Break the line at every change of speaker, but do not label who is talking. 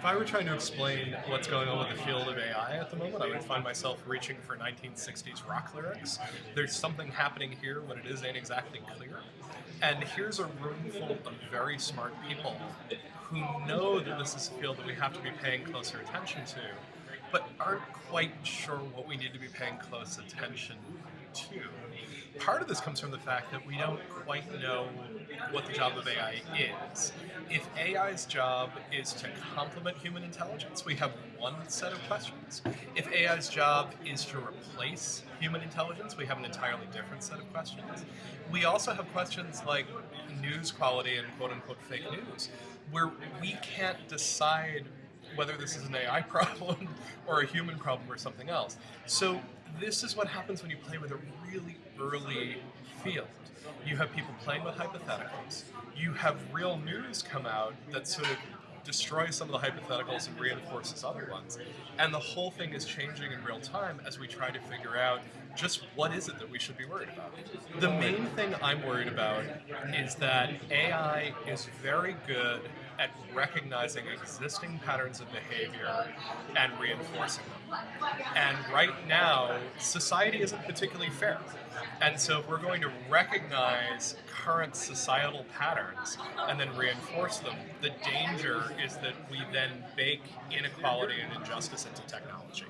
if I were trying to explain what's going on with the field of AI at the moment, I would find myself reaching for 1960s rock lyrics. There's something happening here when it is ain't exactly clear. And here's a room full of very smart people who know that this is a field that we have to be paying closer attention to, but aren't quite sure what we need to be paying close attention to. Part of this comes from the fact that we don't quite know what the job of AI is. If AI's job is to complement human intelligence, we have one set of questions. If AI's job is to replace human intelligence, we have an entirely different set of questions. We also have questions like news quality and quote unquote fake news, where we can't decide whether this is an AI problem or a human problem or something else. So this is what happens when you play with a really early field. You have people playing with hypotheticals. You have real news come out that sort of destroys some of the hypotheticals and reinforces other ones. And the whole thing is changing in real time as we try to figure out just what is it that we should be worried about. The main thing I'm worried about is that AI is very good at recognizing existing patterns of behavior and reinforcing them. And right now, society isn't particularly fair. And so if we're going to recognize current societal patterns and then reinforce them, the danger is that we then bake inequality and injustice into technology.